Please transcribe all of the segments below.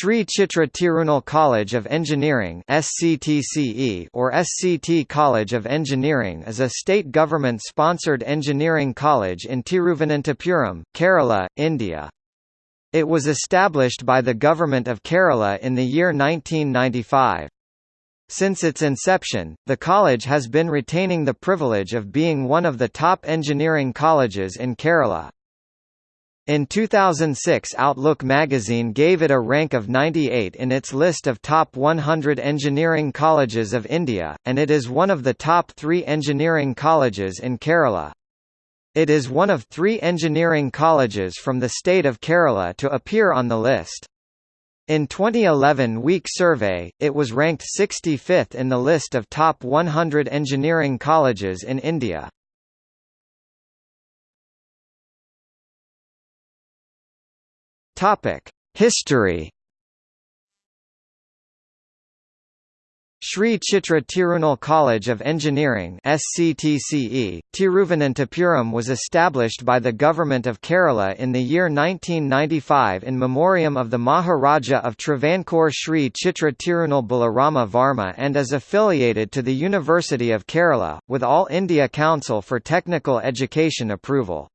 Sri Chitra Tirunal College of Engineering or SCT College of Engineering is a state government-sponsored engineering college in Tiruvananthapuram, Kerala, India. It was established by the Government of Kerala in the year 1995. Since its inception, the college has been retaining the privilege of being one of the top engineering colleges in Kerala. In 2006 Outlook magazine gave it a rank of 98 in its list of top 100 engineering colleges of India, and it is one of the top three engineering colleges in Kerala. It is one of three engineering colleges from the state of Kerala to appear on the list. In 2011 Week survey, it was ranked 65th in the list of top 100 engineering colleges in India. Topic: History. Sri Chitra Tirunal College of Engineering SCTCE, Tiruvananthapuram was established by the Government of Kerala in the year 1995 in memoriam of the Maharaja of Travancore Sri Chitra Tirunal Balarama Varma and is affiliated to the University of Kerala, with All India Council for Technical Education approval.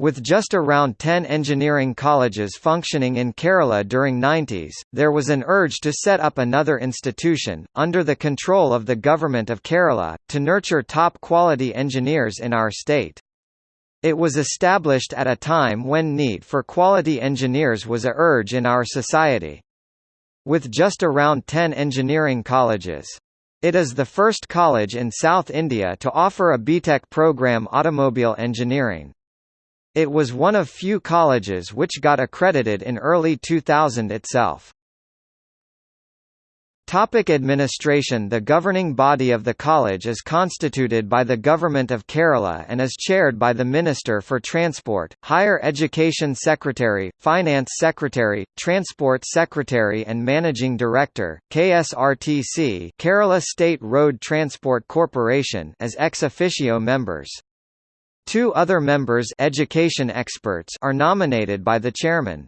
With just around 10 engineering colleges functioning in Kerala during 90s, there was an urge to set up another institution, under the control of the Government of Kerala, to nurture top-quality engineers in our state. It was established at a time when need for quality engineers was a urge in our society. With just around 10 engineering colleges. It is the first college in South India to offer a BTech program automobile engineering. It was one of few colleges which got accredited in early 2000 itself. Topic administration The governing body of the college is constituted by the Government of Kerala and is chaired by the Minister for Transport, Higher Education Secretary, Finance Secretary, Transport Secretary and Managing Director, KSRTC Kerala State Road Transport Corporation as ex officio members. Two other members education experts are nominated by the chairman.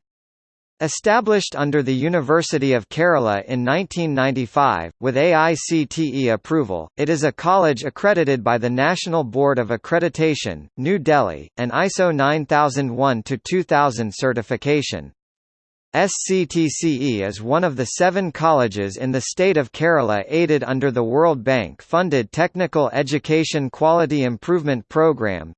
Established under the University of Kerala in 1995, with AICTE approval, it is a college accredited by the National Board of Accreditation, New Delhi, and ISO 9001-2000 certification. SCTCE is one of the seven colleges in the state of Kerala aided under the World Bank-funded Technical Education Quality Improvement Programme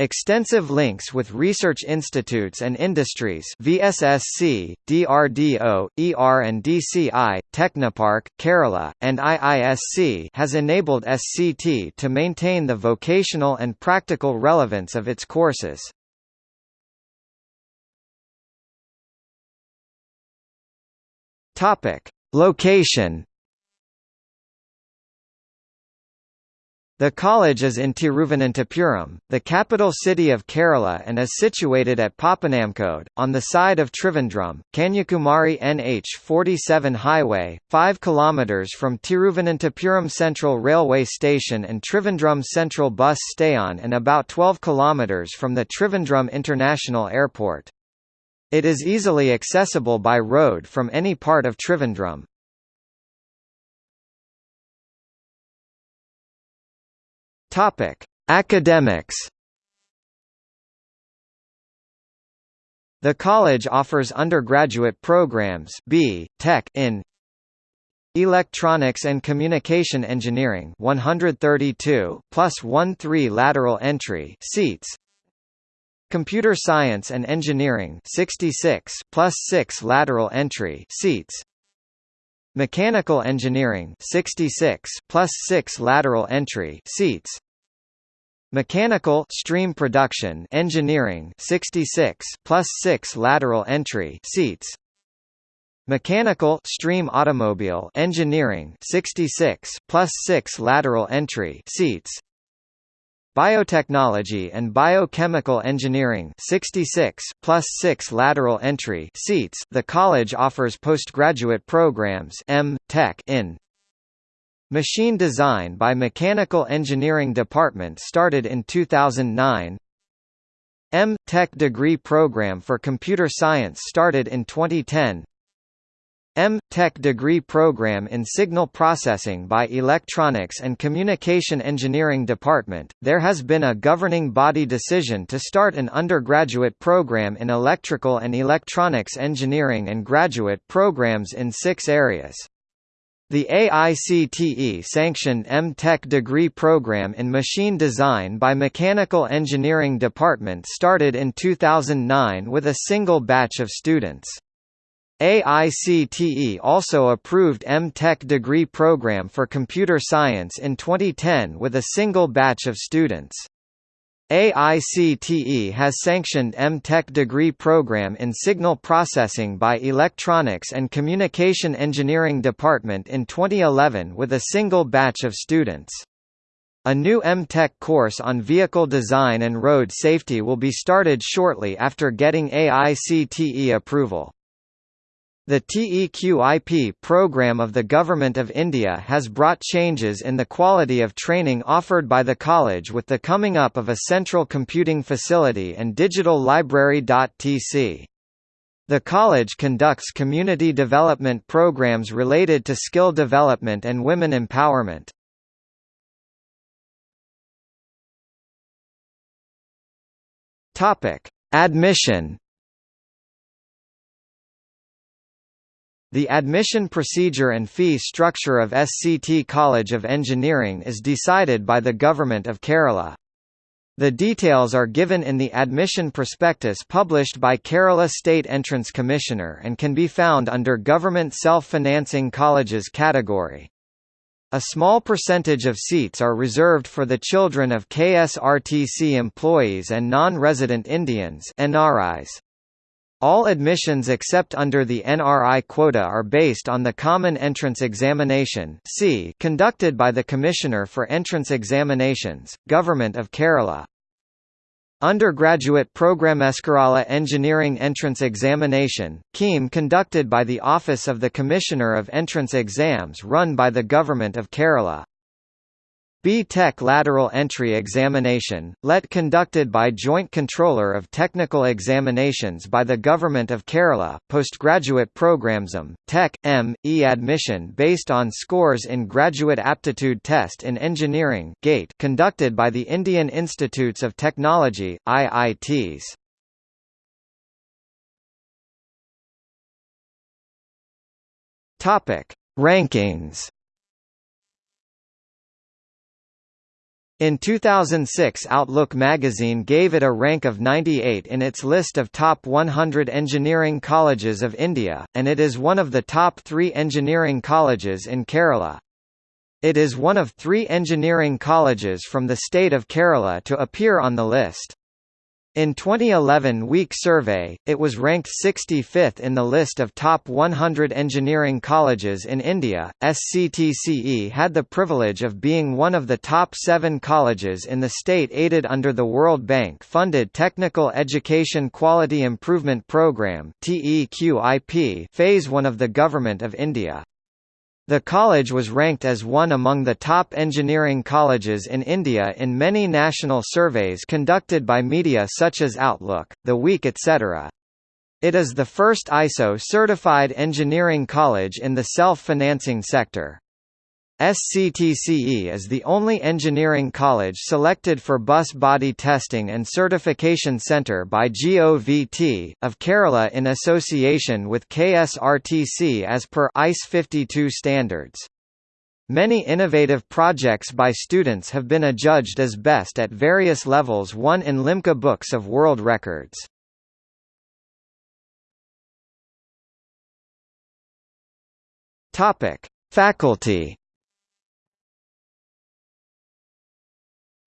Extensive links with research institutes and industries VSSC, DRDO, ER and DCI, Technopark, Kerala, and IISC has enabled SCT to maintain the vocational and practical relevance of its courses. Topic: Location. The college is in Tiruvananthapuram, the capital city of Kerala and is situated at Papanamkode, on the side of Trivandrum, Kanyakumari NH 47 highway, 5 km from Tiruvananthapuram Central Railway Station and Trivandrum Central Bus Staion and about 12 km from the Trivandrum International Airport. It is easily accessible by road from any part of Trivandrum. Topic: Academics. The college offers undergraduate programs B. Tech in Electronics and Communication Engineering 132 plus 1 3 lateral entry seats Computer Science and Engineering 66 plus 6 lateral entry seats. Mechanical Engineering 66 plus 6 lateral entry seats. Mechanical Stream Production Engineering 66 plus 6 lateral entry seats. Mechanical Stream Automobile Engineering 66 plus 6 lateral entry seats Biotechnology and Biochemical Engineering 66 plus 6 lateral entry seats. The college offers postgraduate programs M. Tech in Machine Design by Mechanical Engineering Department started in 2009 M. Tech degree program for computer science started in 2010 M.Tech degree program in Signal Processing by Electronics and Communication Engineering Department. There has been a governing body decision to start an undergraduate program in electrical and electronics engineering and graduate programs in six areas. The AICTE-sanctioned M.Tech degree program in machine design by Mechanical Engineering Department started in 2009 with a single batch of students. AICTE also approved M.Tech degree program for computer science in 2010 with a single batch of students. AICTE has sanctioned M.Tech degree program in signal processing by Electronics and Communication Engineering Department in 2011 with a single batch of students. A new M.Tech course on vehicle design and road safety will be started shortly after getting AICTE approval. The TEQIP program of the Government of India has brought changes in the quality of training offered by the college with the coming up of a central computing facility and digital library.tc. The college conducts community development programs related to skill development and women empowerment. Admission The admission procedure and fee structure of SCT College of Engineering is decided by the Government of Kerala. The details are given in the admission prospectus published by Kerala State Entrance Commissioner and can be found under Government Self-Financing Colleges category. A small percentage of seats are reserved for the children of KSRTC employees and non-resident Indians NRIs. All admissions except under the NRI quota are based on the Common Entrance Examination conducted by the Commissioner for Entrance Examinations, Government of Kerala. Undergraduate Programmeskerala Engineering Entrance Examination, KEEM conducted by the Office of the Commissioner of Entrance Exams run by the Government of Kerala. B-Tech Lateral Entry Examination, LET conducted by Joint Controller of Technical Examinations by the Government of Kerala, postgraduate programsum, Tech, M, E admission based on scores in Graduate Aptitude Test in Engineering GATE conducted by the Indian Institutes of Technology, IITs. Rankings In 2006 Outlook magazine gave it a rank of 98 in its list of top 100 engineering colleges of India, and it is one of the top three engineering colleges in Kerala. It is one of three engineering colleges from the state of Kerala to appear on the list. In 2011 Week survey, it was ranked 65th in the list of top 100 engineering colleges in India. SCTCE had the privilege of being one of the top 7 colleges in the state aided under the World Bank funded Technical Education Quality Improvement Programme (TEQIP) phase 1 of the Government of India. The college was ranked as one among the top engineering colleges in India in many national surveys conducted by media such as Outlook, The Week etc. It is the first ISO-certified engineering college in the self-financing sector. SCTCE is the only engineering college selected for bus body testing and certification centre by GOVT, of Kerala in association with KSRTC as per ICE 52 standards. Many innovative projects by students have been adjudged as best at various levels won in Limca Books of World Records. Faculty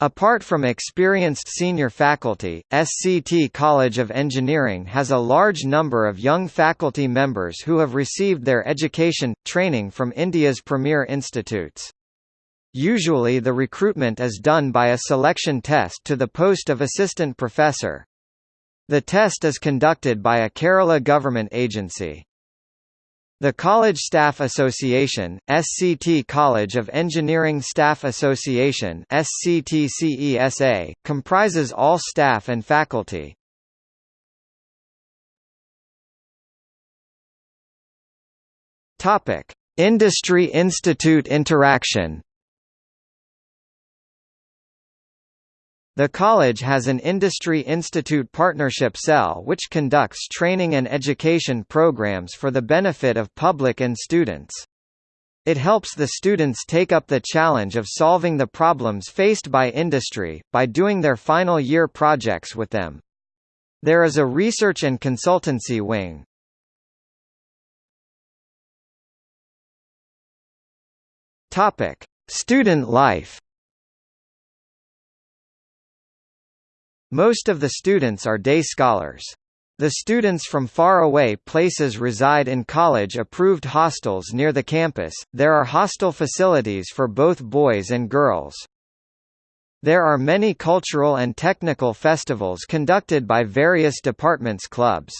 Apart from experienced senior faculty, SCT College of Engineering has a large number of young faculty members who have received their education, training from India's premier institutes. Usually the recruitment is done by a selection test to the post of assistant professor. The test is conducted by a Kerala government agency. The College Staff Association, SCT College of Engineering Staff Association SCTCESA, comprises all staff and faculty. Topic: Industry Institute interaction. The college has an Industry Institute Partnership Cell which conducts training and education programs for the benefit of public and students. It helps the students take up the challenge of solving the problems faced by industry, by doing their final year projects with them. There is a research and consultancy wing. Student life Most of the students are day scholars. The students from far away places reside in college-approved hostels near the campus. There are hostel facilities for both boys and girls. There are many cultural and technical festivals conducted by various departments clubs.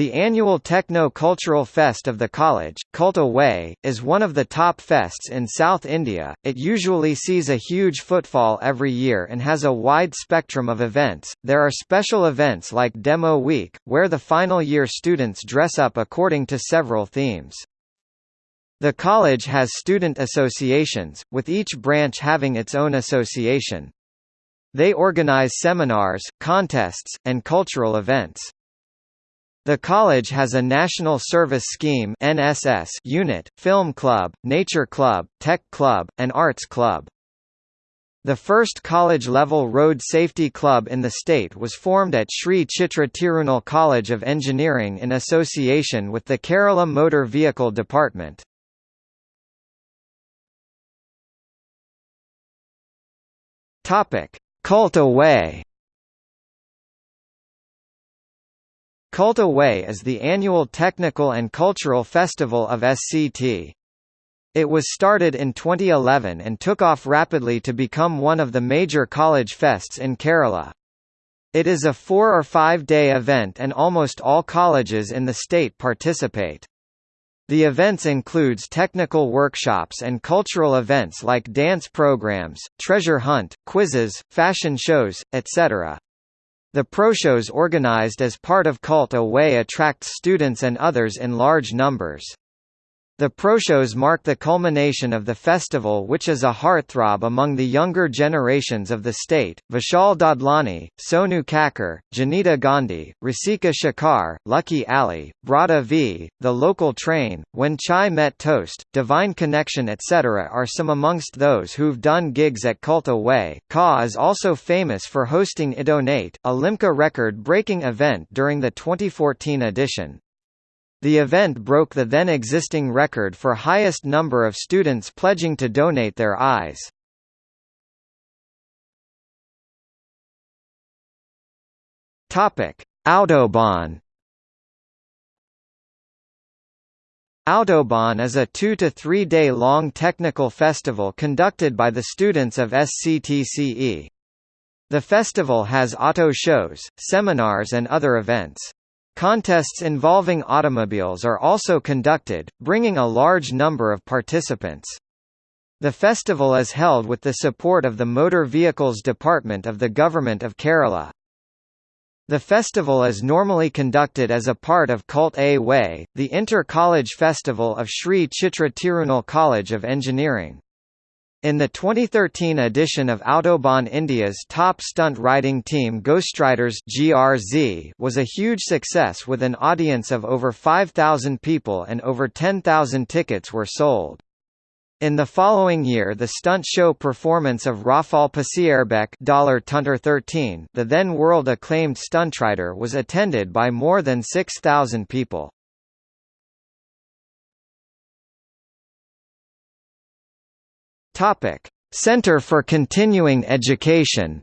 The annual Techno-Cultural Fest of the college, Culta Way, is one of the top fests in South India. It usually sees a huge footfall every year and has a wide spectrum of events. There are special events like Demo Week, where the final year students dress up according to several themes. The college has student associations, with each branch having its own association. They organize seminars, contests, and cultural events. The college has a National Service Scheme (NSS) unit, film club, nature club, tech club, and arts club. The first college-level road safety club in the state was formed at Sri Chitra Tirunal College of Engineering in association with the Kerala Motor Vehicle Department. Topic: Culta Way Culta Way is the annual technical and cultural festival of SCT. It was started in 2011 and took off rapidly to become one of the major college fests in Kerala. It is a four- or five-day event and almost all colleges in the state participate. The events includes technical workshops and cultural events like dance programs, treasure hunt, quizzes, fashion shows, etc. The proshows organized as part of Culta Way attracts students and others in large numbers. The proshows mark the culmination of the festival which is a heartthrob among the younger generations of the state. Vishal Dadlani, Sonu Kakkar, Jonita Gandhi, Rasika Shekar, Lucky Ali, Brodha V, The Local Train, When Chai Met Toast, Divine Connection etc. are some amongst those who've done gigs at Culta Way. Ka is also famous for hosting Idonate, a Limca record-breaking event during the 2014 edition. The event broke the then existing record for highest number of students pledging to donate their eyes. Topic: Autobahn. Autobahn is a two to three day long technical festival conducted by the students of SCTCE. The festival has auto shows, seminars and other events. Contests involving automobiles are also conducted, bringing a large number of participants. The festival is held with the support of the Motor Vehicles Department of the Government of Kerala. The festival is normally conducted as a part of Culta Way, the inter-college festival of Sri Chitra Tirunal College of Engineering. In the 2013 edition of Autobahn India's top stunt riding team Ghostriders GRZ was a huge success with an audience of over 5,000 people and over 10,000 tickets were sold. In the following year the stunt show performance of Rafal Pasierbek $13, the then world-acclaimed stuntrider was attended by more than 6,000 people. Topic: Center for Continuing Education.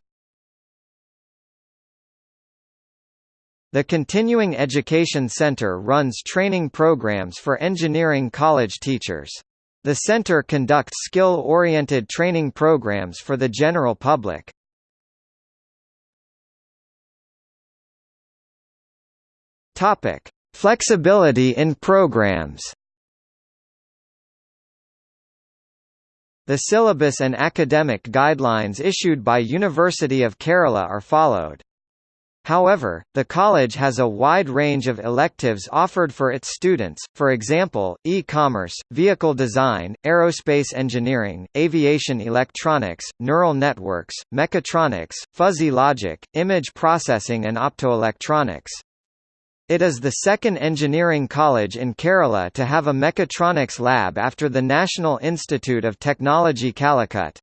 The Continuing Education Center runs training programs for engineering college teachers. The center conducts skill-oriented training programs for the general public. Topic: Flexibility in programs. The syllabus and academic guidelines issued by University of Kerala are followed. However, the college has a wide range of electives offered for its students, for example, e-commerce, vehicle design, aerospace engineering, aviation electronics, neural networks, mechatronics, fuzzy logic, image processing and optoelectronics. It is the second engineering college in Kerala to have a mechatronics lab after the National Institute of Technology Calicut.